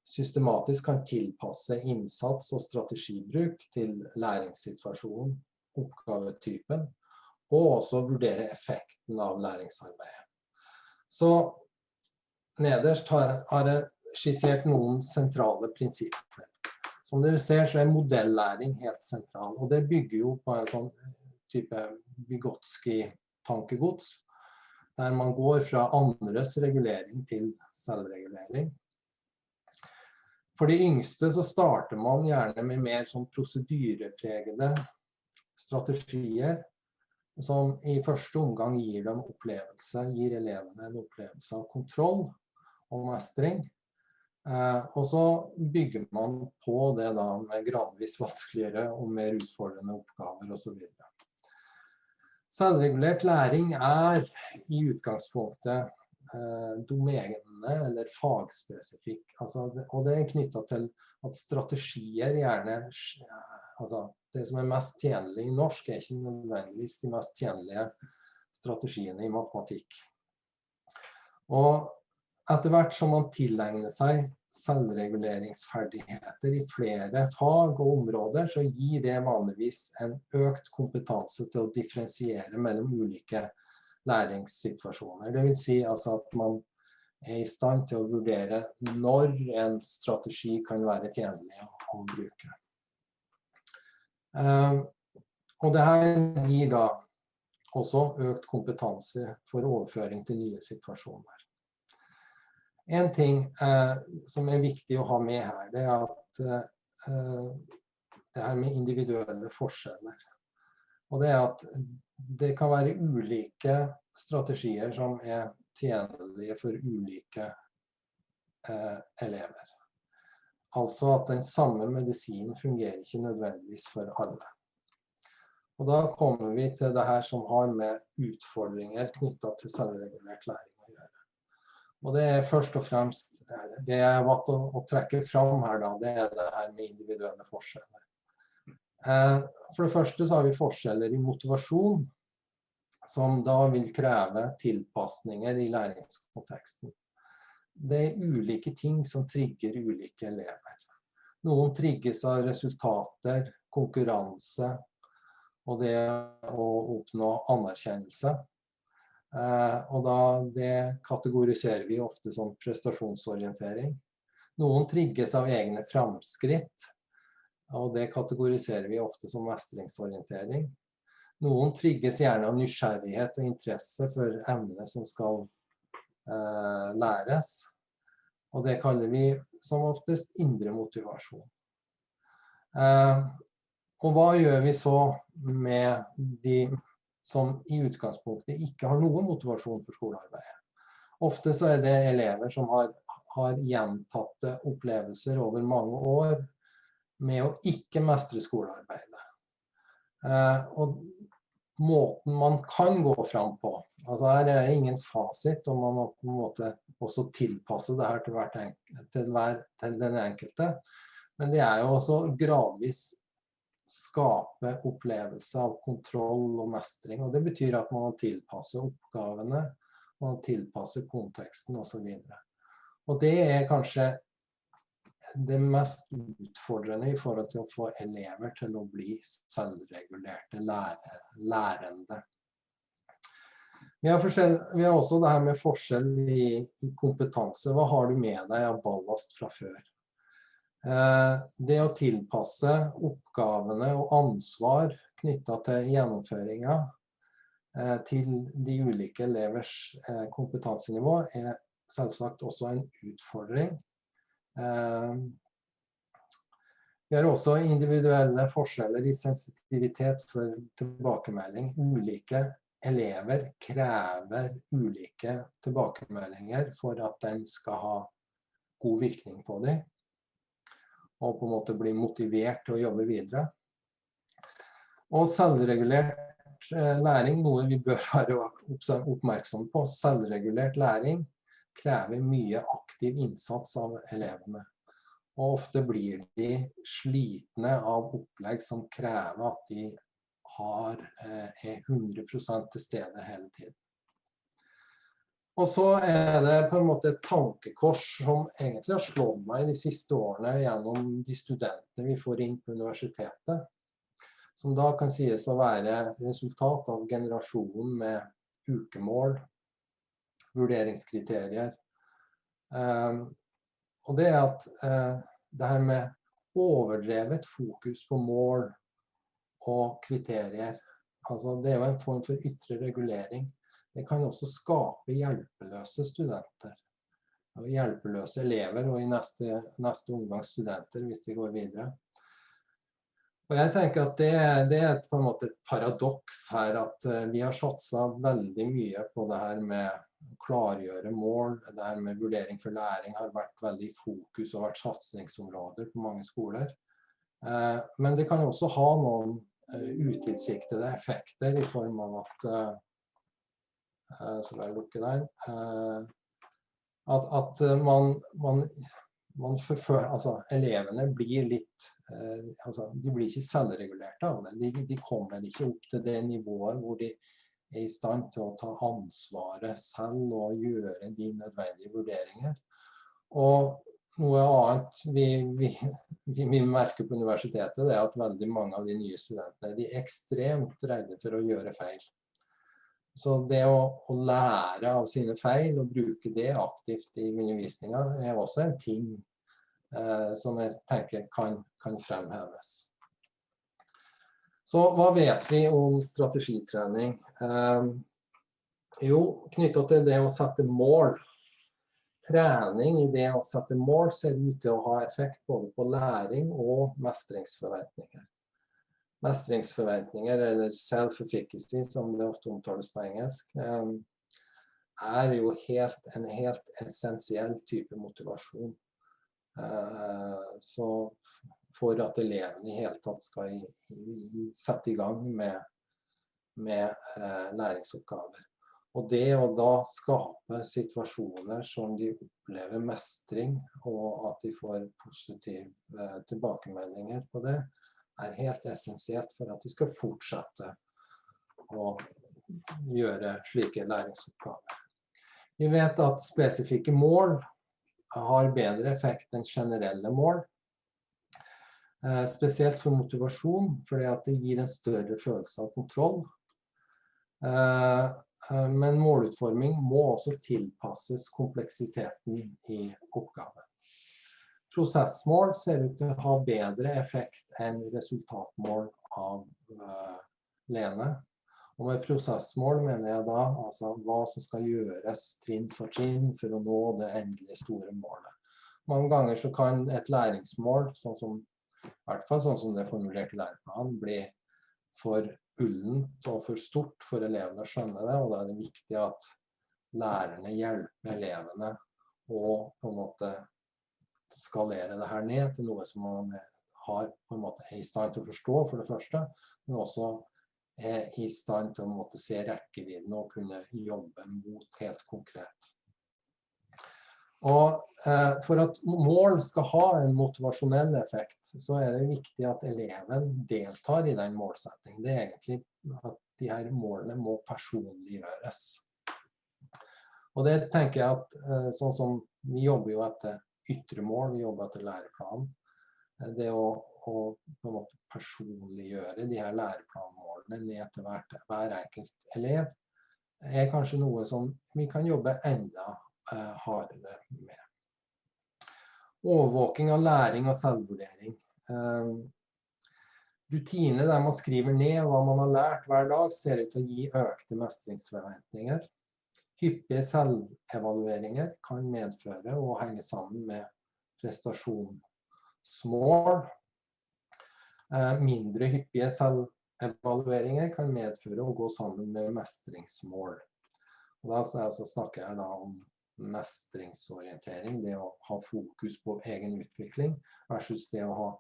E: systematisk kan tilpasse innsats og strategibruk til læringssituasjonen, oppgavetypen, og også vurdere effekten av læringsarbeidet. Så nederst har, har jeg skissert noen sentrale prinsipper. Som dere ser så er modellæring helt sentral, og det bygger jo på en sånn type Vygotsky tankegods, der man går fra andres regulering til selvregulering. For de yngste så starter man gjerne med mer sånn prosedyrepregede strategier, som i første omgang gir dem opplevelse, gir elevene en opplevelse av kontroll og mestring. Eh, og så bygger man på det da med gradvis vanskeligere og mer utfordrende oppgaver osv. Selvregulert læring er i utgangspunktet eh, domenene eller fagspesifikk. Altså, og det er knytta til at strategier gjerne altså, Det som er mest tjenlig i norsk, er ikke nødvendigvis de mest tjenlige strategiene i matematikk. Og etter hvert som man tilegner seg selvreguleringsferdigheter i flere fag og områder, så gir det vanligvis en økt kompetanse til å differensiere mellom ulike læringssituasjoner. Det vil si altså at man er i stand til å vurdere når en strategi kan være tjenlig å bruke. Eh, og det her gir da også økt kompetanse for overføring til nye situasjoner. En ting eh, som er viktig å ha med her, det er at eh, det her med individuelle forskjeller. Og det er at det kan være ulike strategier som er tjenlige for ulike eh, elever. Altså at den samme medisinen fungerer ikke nødvendigvis for alle. Og da kommer vi til det her som har med utfordringer knytta til selvregulert læring å gjøre. Og det er først og fremst det jeg har valgt å, å, trekke fram her, da, det er det her med individuelle forskjeller. Eh, for det første så har vi forskjeller i motivasjon, som da vil kreve tilpasninger i læringskonteksten det er ulike ting som trigger ulike elever. Noen trigges av resultater, konkurranse og det å oppnå anerkjennelse. Eh, og da det kategoriserer vi ofte som prestasjonsorientering. Noen trigges av egne framskritt, og det kategoriserer vi ofte som mestringsorientering. Noen trigges gjerne av nysgjerrighet og interesse for emnet som skal eh, læres. Og det kaller vi som oftest indre motivasjon. Eh, og hva gjør vi så med de som i utgangspunktet ikke har noen motivasjon for skolearbeidet? Ofte så er det elever som har, har gjentatte opplevelser over mange år med å ikke mestre skolearbeidet. Eh, og måten man kan gå fram på. Altså Her er ingen fasit, og man må på en måte også tilpasse det her til, til, hver, til den enkelte. Men det er jo også gradvis skape opplevelse av kontroll og mestring. og Det betyr at man må tilpasse oppgavene, man må tilpasse konteksten osv. Og, og det er kanskje det mest utfordrende i forhold til å få elever til å bli selvregulerte lære, lærende. Vi har, vi har, også det her med forskjell i, i, kompetanse. Hva har du med deg av ballast fra før? Eh, det å tilpasse oppgavene og ansvar knytta til gjennomføringa eh, til de ulike elevers eh, kompetansenivå er selvsagt også en utfordring. Vi har også individuelle forskjeller i sensitivitet for tilbakemelding. Ulike elever krever ulike tilbakemeldinger for at den skal ha god virkning på dem. Og på en måte bli motivert til å jobbe videre. Og selvregulert eh, læring, noe vi bør være oppmerksom på. Selvregulert læring krever mye aktiv innsats av elevene. Og ofte blir de slitne av opplegg som krever at de har, eh, er 100 til stede hele tiden. Og så er det på en måte et tankekors som egentlig har slått meg de siste årene gjennom de studentene vi får inn på universitetet. Som da kan sies å være resultat av generasjonen med ukemål, vurderingskriterier. Um, og det er at uh, det her med overdrevet fokus på mål og kriterier, altså det er jo en form for ytre regulering. Det kan også skape hjelpeløse studenter. Hjelpeløse elever, og i neste, neste omgang studenter, hvis de går videre. Og jeg tenker at det, det er et, på en måte et paradoks her, at uh, vi har satsa veldig mye på det her med å klargjøre mål. Det her med vurdering for læring har vært veldig i fokus og vært satsingsområder på mange skoler. Eh, men det kan også ha noen eh, utilsiktede effekter i form av at eh, Så lar jeg lukke der. At, at man, man, man forføl, altså, elevene blir litt altså, De blir ikke selvregulerte av det. De, de kommer ikke opp til det nivået hvor de er i stand til å ta ansvaret selv og gjøre de nødvendige vurderinger. Og noe annet vi, vi, vi, merker på universitetet, det er at veldig mange av de nye studentene de er ekstremt redde for å gjøre feil. Så det å, å lære av sine feil og bruke det aktivt i undervisninga er også en ting eh, som jeg tenker kan, kan fremheves. Så hva vet vi om strategitrening? Eh, jo, knyttet til det å sette mål. Trening i det å sette mål ser ut til å ha effekt både på læring og mestringsforventninger. Mestringsforventninger, eller self-efficacy som det ofte omtales på engelsk, eh, er jo helt, en helt essensiell type motivasjon. Eh, så for at elevene i hele tatt skal sette i gang med, med eh, læringsoppgaver. Og det å da skape situasjoner som de opplever mestring, og at de får positive eh, tilbakemeldinger på det, er helt essensielt for at de skal fortsette å gjøre slike læringsoppgaver. Vi vet at spesifikke mål har bedre effekt enn generelle mål. Eh, spesielt for motivasjon, fordi at det gir en større følelse av kontroll. Eh, eh, men målutforming må også tilpasses kompleksiteten i oppgaven. Prosessmål ser ut til å ha bedre effekt enn resultatmål av Lene. Og med prosessmål mener jeg da altså hva som skal gjøres trinn for trinn for å nå det endelige store målet. Mange ganger så kan et læringsmål, sånn som i hvert fall sånn som det er formulert i læreplanen, bli for ullent og for stort for elevene å skjønne det. Og da er det viktig at lærerne hjelper elevene å på en måte skalere det her ned til noe som man har på en måte er i stand til å forstå, for det første, men også er i stand til å måtte se rekkevidden og kunne jobbe mot helt konkret. Og eh, For at mål skal ha en motivasjonell effekt, så er det viktig at eleven deltar i den målsettingen. Det er egentlig at de her målene må personliggjøres. Og det tenker jeg at eh, sånn som Vi jobber jo etter ytre mål, vi jobber etter læreplanen. Eh, det å, å på en måte personliggjøre de her læreplanmålene ned til hver, hver enkelt elev, er kanskje noe som vi kan jobbe enda Eh, hardere med. Overvåking av læring og selvvurdering. Eh, rutiner der man skriver ned hva man har lært hver dag, ser ut til å gi økte mestringsforventninger. Hyppige selvevalueringer kan medføre og henge sammen med prestasjonsmål. Eh, mindre hyppige selvevalueringer kan medføre å gå sammen med mestringsmål. Og da snakker jeg da om mestringsorientering, det å ha fokus på egen utvikling, versus det å ha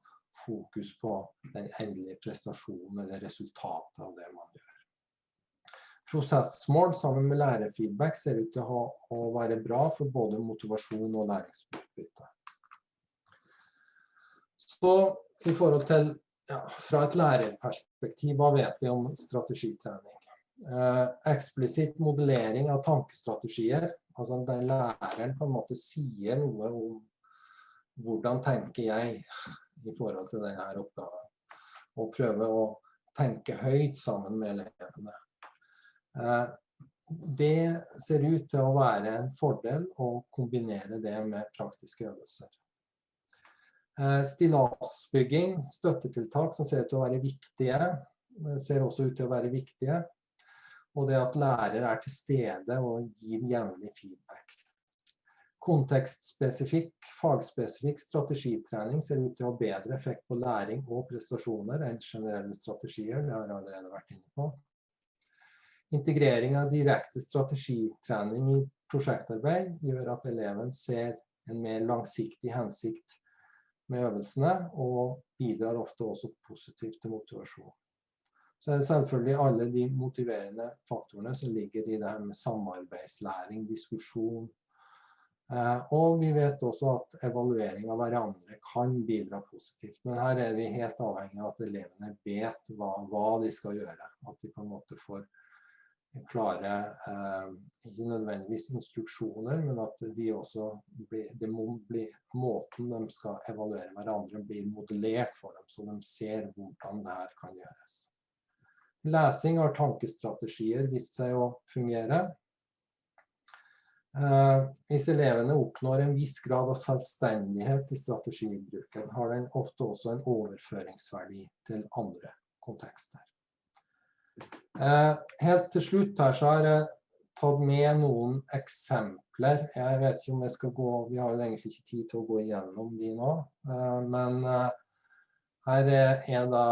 E: fokus på den endelige prestasjonen eller resultatet av det man gjør. Prosessmål sammen med lærerfeedback ser ut til å, ha, å være bra for både motivasjon og læringsutbytte. Så i forhold til, ja, fra et lærerperspektiv, hva vet vi om strategitrening? Eh, eksplisitt modellering av tankestrategier Altså der læreren på en måte sier noe om hvordan tenker jeg i forhold til denne oppgaven. Og prøve å tenke høyt sammen med elevene. Eh, det ser ut til å være en fordel å kombinere det med praktiske øvelser. Eh, stillasbygging, støttetiltak som ser ut til å være viktige, eh, ser også ut til å være viktige. Og det at lærer er til stede og gir jevnlig feedback. Kontekstspesifikk, fagspesifikk strategitrening ser ut til å ha bedre effekt på læring og prestasjoner enn generelle strategier. Det har jeg allerede vært inne på. Integrering av direkte strategitrening i prosjektarbeid gjør at eleven ser en mer langsiktig hensikt med øvelsene, og bidrar ofte også positivt til motivasjon så er det selvfølgelig alle de motiverende faktorene som ligger i det her med samarbeidslæring, diskusjon. Eh, og vi vet også at evaluering av hverandre kan bidra positivt. Men her er vi helt avhengig av at elevene vet hva, hva de skal gjøre. At de på en måte får klare, eh, ikke nødvendigvis instruksjoner, men at de også blir, det må bli måten de skal evaluere hverandre, blir modellert for dem, så de ser hvordan det her kan gjøres. Lesing av tankestrategier vist seg å fungere. Eh, hvis elevene oppnår en viss grad av selvstendighet i strategibruken, har den ofte også en overføringsverdi til andre kontekster. Eh, helt til slutt her så har jeg tatt med noen eksempler. Jeg vet ikke om jeg skal gå, vi har egentlig ikke tid til å gå igjennom de nå, eh, men eh, her er da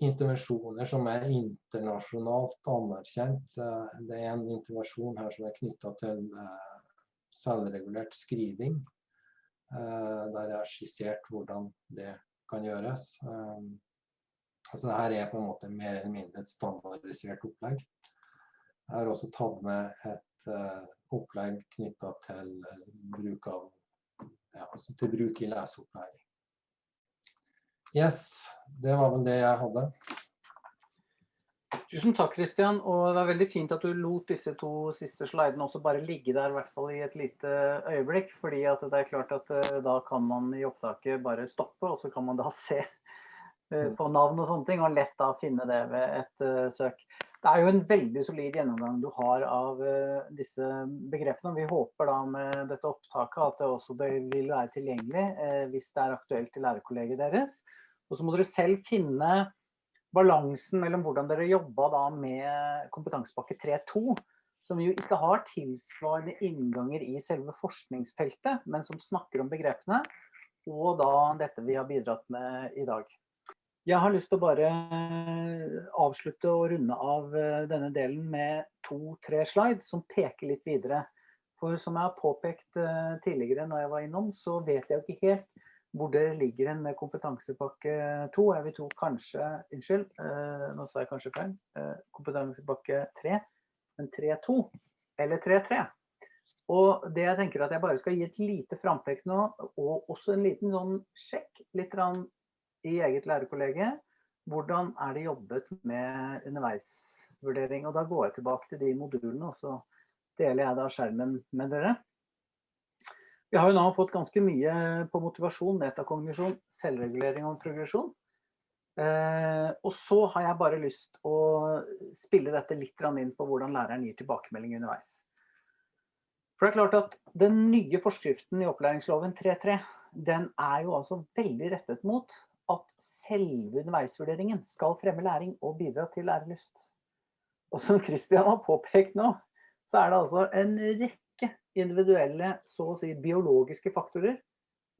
E: intervensjoner som er internasjonalt anerkjent. Det er en intervensjon her som er knyttet til selvregulert skriving, der jeg har skissert hvordan det kan gjøres. Altså det her er på en måte mer eller mindre et standardisert opplegg. Jeg har også tatt med et opplegg knyttet til bruk, av, ja, altså til bruk i leseopplæring. Yes, det var vel det jeg hadde.
A: Tusen takk, Kristian. Og det er veldig fint at du lot disse to siste slidene også bare ligge der, i hvert fall i et lite øyeblikk. fordi at det er klart at eh, da kan man i opptaket bare stoppe, og så kan man da se eh, på navn og sånne ting, og lett da finne det ved et uh, søk. Det er jo en veldig solid gjennomgang du har av uh, disse begrepene. Vi håper da med dette opptaket at det også vil være tilgjengelig hvis det er aktuelt til lærerkollegiet deres. Og så må dere selv finne balansen mellom hvordan dere jobba da med kompetansepakke 3.2, som jo ikke har tilsvarende innganger i selve forskningsfeltet, men som snakker om begrepene, og da dette vi har bidratt med i dag. Jeg har lyst til å bare avslutte og runde av eh, denne delen med to-tre slide som peker litt videre. For som jeg har påpekt eh, tidligere når jeg var innom, så vet jeg jo ikke helt hvor det ligger en med kompetansepakke 2. Jeg vil tro kanskje, unnskyld, eh, nå sa jeg kanskje feil, eh, kompetansepakke 3, men 3.2 eller 3.3. Og det jeg tenker at jeg bare skal gi et lite frampek nå, og også en liten sånn sjekk litt i eget lærerkollege. Hvordan er det jobbet med underveisvurdering? Og da går jeg tilbake til de modulene, og så deler jeg da skjermen med dere. Vi har jo nå fått ganske mye på motivasjon, metakognisjon, selvregulering og progresjon. Eh, og så har jeg bare lyst å spille dette litt inn på hvordan læreren gir tilbakemelding underveis. For det er klart at den nye forskriften i opplæringsloven 3.3, den er jo altså veldig rettet mot at selve underveisvurderingen skal fremme læring og bidra til lærelyst. Og som Kristian har påpekt nå, så er det altså en rekke individuelle, så å si biologiske faktorer,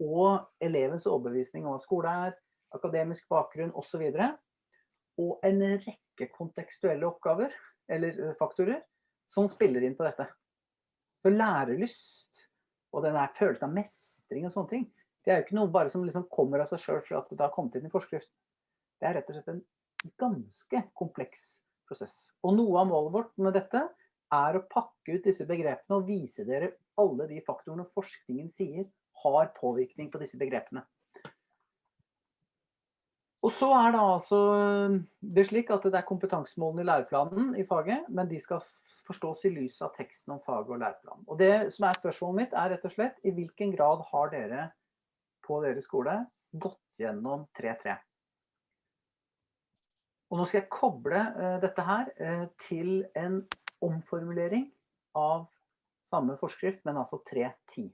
A: og elevens overbevisning om hva skole er, akademisk bakgrunn osv. Og, så og en rekke kontekstuelle oppgaver, eller eh, faktorer, som spiller inn på dette. Så lærelyst og den følelsen av mestring og sånne ting, det er jo ikke noe bare som liksom kommer av seg sjøl for at det har kommet inn i forskriften. Det er rett og slett en ganske kompleks prosess. Og noe av målet vårt med dette er å pakke ut disse begrepene og vise dere alle de faktorene forskningen sier har påvirkning på disse begrepene. Og så er det altså det slik at det er kompetansemålene i læreplanen i faget, men de skal forstås i lys av teksten om faget og læreplanen. Og det som er spørsmålet mitt er rett og slett, i hvilken grad har dere på deres skole gått gjennom 3.3? Og nå skal jeg koble uh, dette her uh, til en omformulering av samme forskrift, men altså 3.10.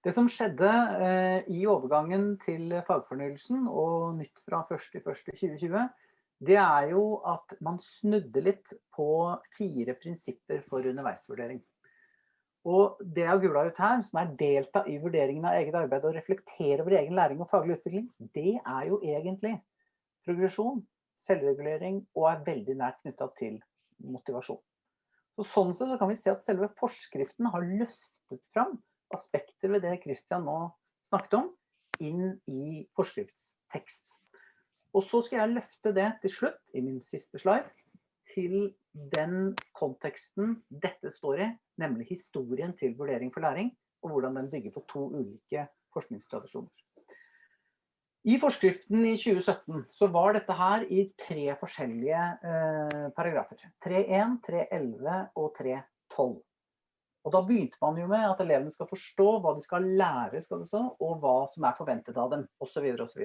A: Det som skjedde eh, i overgangen til fagfornyelsen og nytt fra 1.1.2020, det er jo at man snudde litt på fire prinsipper for underveisvurdering. Og det jeg har gula ut her, som er delta i vurderingen av eget arbeid og reflektere over egen læring og faglig utvikling, det er jo egentlig progresjon, selvregulering og er veldig nært knyttet til motivasjon. Så sånn sett så kan vi se at selve forskriften har løftet fram aspekter ved det Christian nå snakket om, inn i forskriftstekst. Og så skal jeg løfte det til slutt, i min siste slide, til den konteksten dette står i, nemlig historien til vurdering for læring, og hvordan den bygger på to ulike forskningstradisjoner. I forskriften i 2017 så var dette her i tre forskjellige eh, paragrafer. 3.1, 3.11 og 3.12. Og da begynte man jo med at elevene skal forstå hva de skal lære, skal stå, og hva som er forventet av dem, osv. osv.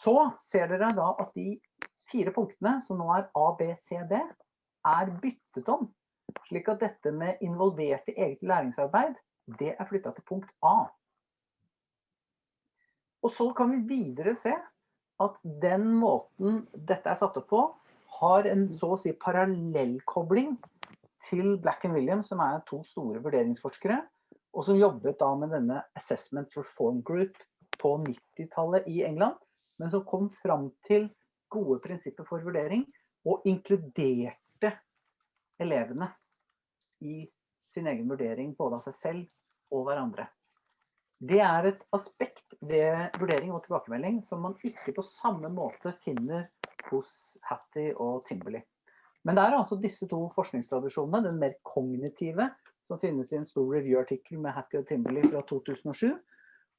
A: Så ser dere da at de fire punktene, som nå er A, B, C, D, er byttet om. Slik at dette med involvert i eget læringsarbeid, det er flytta til punkt A. Og så kan vi videre se at den måten dette er satt opp på, har en så å si parallellkobling til Black and Williams, som er to store vurderingsforskere, og som jobbet da med denne Assessment Reform Group på 90-tallet i England, men som kom fram til gode prinsipper for vurdering, og inkluderte elevene i sin egen vurdering både av seg selv og hverandre. Det er et aspekt ved vurdering og tilbakemelding som man ikke på samme måte finner hos Hattie og Timberley. Men det er altså disse to forskningstradisjonene, den mer kognitive, som finnes i en stor review-artikkel med Hattie og Timberley fra 2007,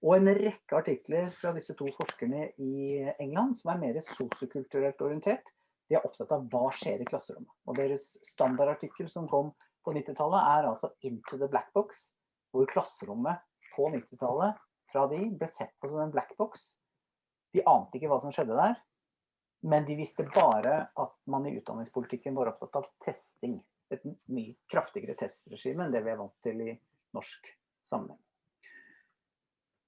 A: og en rekke artikler fra disse to forskerne i England som er mer sosiokulturelt orientert. De er opptatt av hva skjer i klasserommet. Og deres standardartikkel som kom på 90-tallet er altså Into the Black Box, hvor klasserommet på 90-tallet fra de ble sett på som en black box. De ante ikke hva som skjedde der, men de visste bare at man i utdanningspolitikken var opptatt av testing. Et mye kraftigere testregime enn det vi er vant til i norsk sammenheng.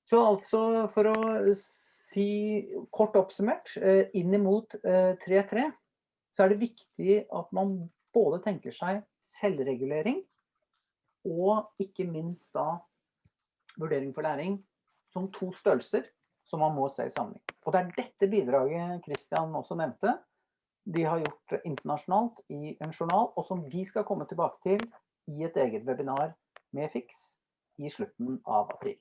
A: Så altså, for å si kort oppsummert, inn imot 3.3, så er det viktig at man både tenker seg selvregulering, og ikke minst da vurdering for læring som to størrelser som man må se i sammenheng. Og det er dette bidraget Christian også nevnte, de har gjort internasjonalt i en journal, og som vi skal komme tilbake til i et eget webinar med FIX i slutten av april.